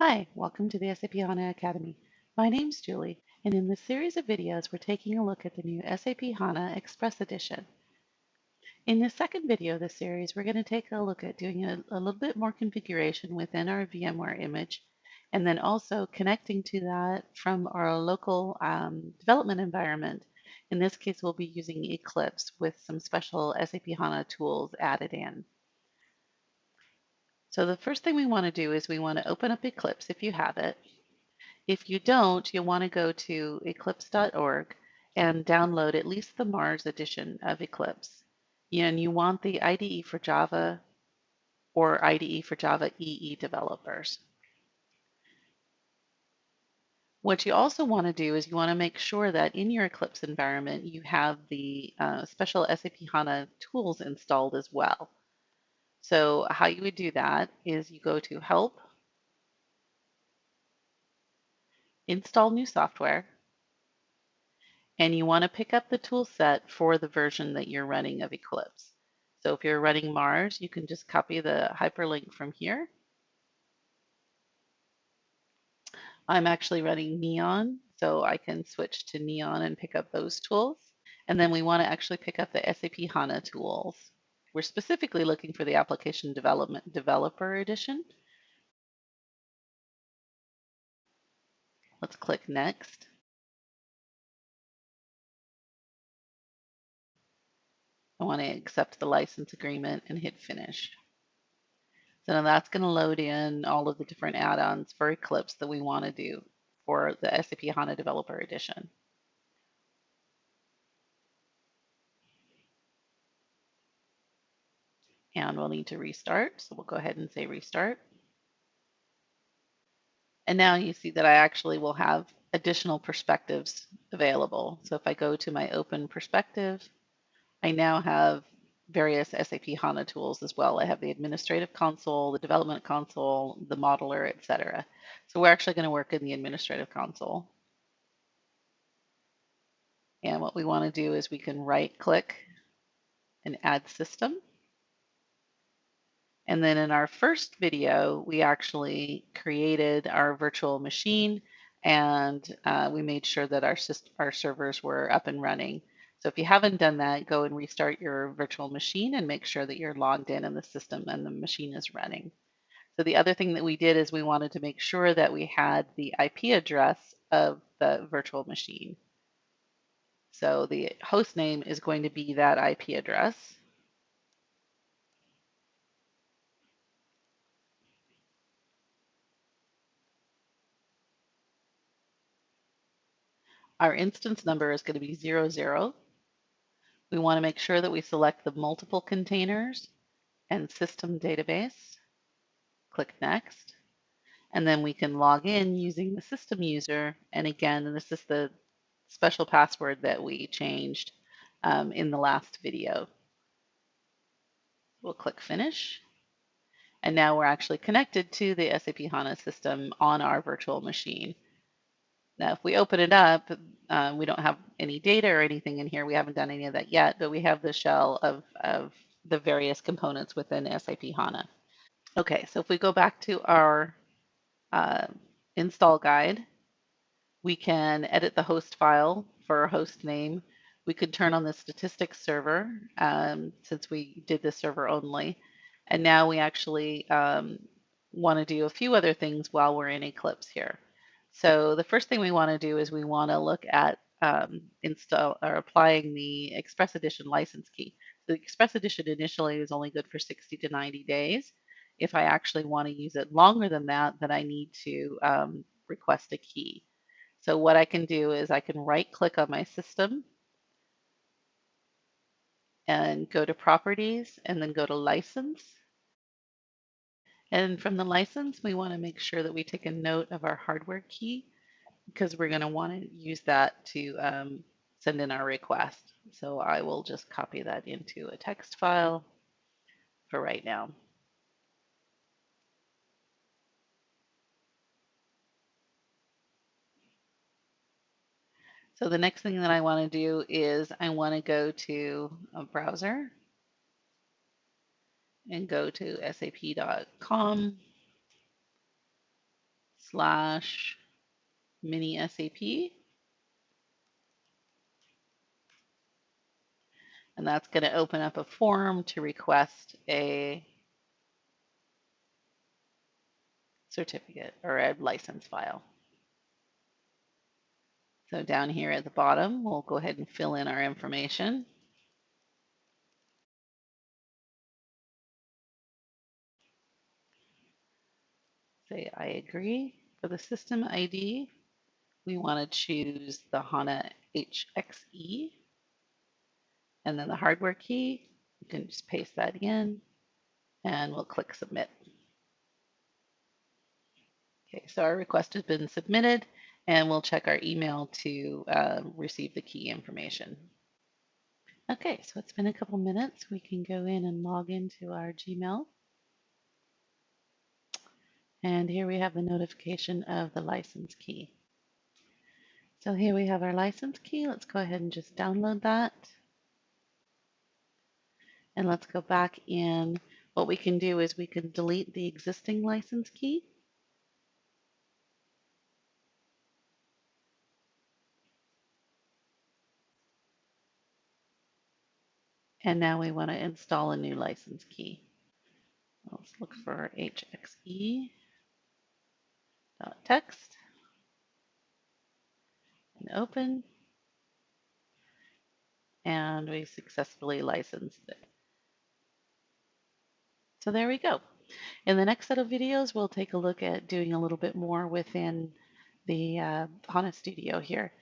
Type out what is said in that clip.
Hi, welcome to the SAP HANA Academy. My name's Julie, and in this series of videos, we're taking a look at the new SAP HANA Express Edition. In the second video of the series, we're going to take a look at doing a, a little bit more configuration within our VMware image, and then also connecting to that from our local um, development environment. In this case, we'll be using Eclipse with some special SAP HANA tools added in. So the first thing we want to do is we want to open up Eclipse if you have it. If you don't, you'll want to go to eclipse.org and download at least the Mars edition of Eclipse. And you want the IDE for Java or IDE for Java EE developers. What you also want to do is you want to make sure that in your Eclipse environment you have the uh, special SAP HANA tools installed as well. So how you would do that is you go to Help, Install New Software, and you want to pick up the tool set for the version that you're running of Eclipse. So if you're running Mars, you can just copy the hyperlink from here. I'm actually running Neon, so I can switch to Neon and pick up those tools. And then we want to actually pick up the SAP HANA tools. We're specifically looking for the Application Development Developer Edition. Let's click Next. I want to accept the license agreement and hit Finish. So now that's going to load in all of the different add-ons for Eclipse that we want to do for the SAP HANA Developer Edition. And we'll need to restart. So we'll go ahead and say restart. And now you see that I actually will have additional perspectives available. So if I go to my open perspective, I now have various SAP HANA tools as well. I have the administrative console, the development console, the modeler, etc. So we're actually going to work in the administrative console. And what we want to do is we can right click and add system. And then in our first video, we actually created our virtual machine and uh, we made sure that our, our servers were up and running. So if you haven't done that, go and restart your virtual machine and make sure that you're logged in in the system and the machine is running. So the other thing that we did is we wanted to make sure that we had the IP address of the virtual machine. So the host name is going to be that IP address. Our instance number is going to be 00. We want to make sure that we select the multiple containers and system database. Click Next. And then we can log in using the system user. And again, this is the special password that we changed um, in the last video. We'll click Finish. And now we're actually connected to the SAP HANA system on our virtual machine. Now, if we open it up, uh, we don't have any data or anything in here. We haven't done any of that yet, but we have the shell of, of the various components within SAP HANA. Okay, so if we go back to our uh, install guide, we can edit the host file for our host name. We could turn on the statistics server um, since we did the server only. And now we actually um, want to do a few other things while we're in Eclipse here. So the first thing we want to do is we want to look at um, install or applying the Express Edition license key. The Express Edition initially is only good for 60 to 90 days. If I actually want to use it longer than that, then I need to um, request a key. So what I can do is I can right click on my system and go to properties and then go to license and from the license, we want to make sure that we take a note of our hardware key because we're going to want to use that to um, send in our request. So I will just copy that into a text file for right now. So the next thing that I want to do is I want to go to a browser and go to sap.com slash mini SAP. And that's going to open up a form to request a certificate or a license file. So down here at the bottom, we'll go ahead and fill in our information. Say I agree. For the system ID, we want to choose the HANA HXE. And then the hardware key, you can just paste that in and we'll click submit. Okay, so our request has been submitted and we'll check our email to uh, receive the key information. Okay, so it's been a couple minutes. We can go in and log into our Gmail. And here we have the notification of the license key. So here we have our license key. Let's go ahead and just download that. And let's go back in. What we can do is we can delete the existing license key. And now we want to install a new license key. Let's look for hxe text and open. And we successfully licensed it. So there we go. In the next set of videos, we'll take a look at doing a little bit more within the uh, HANA Studio here.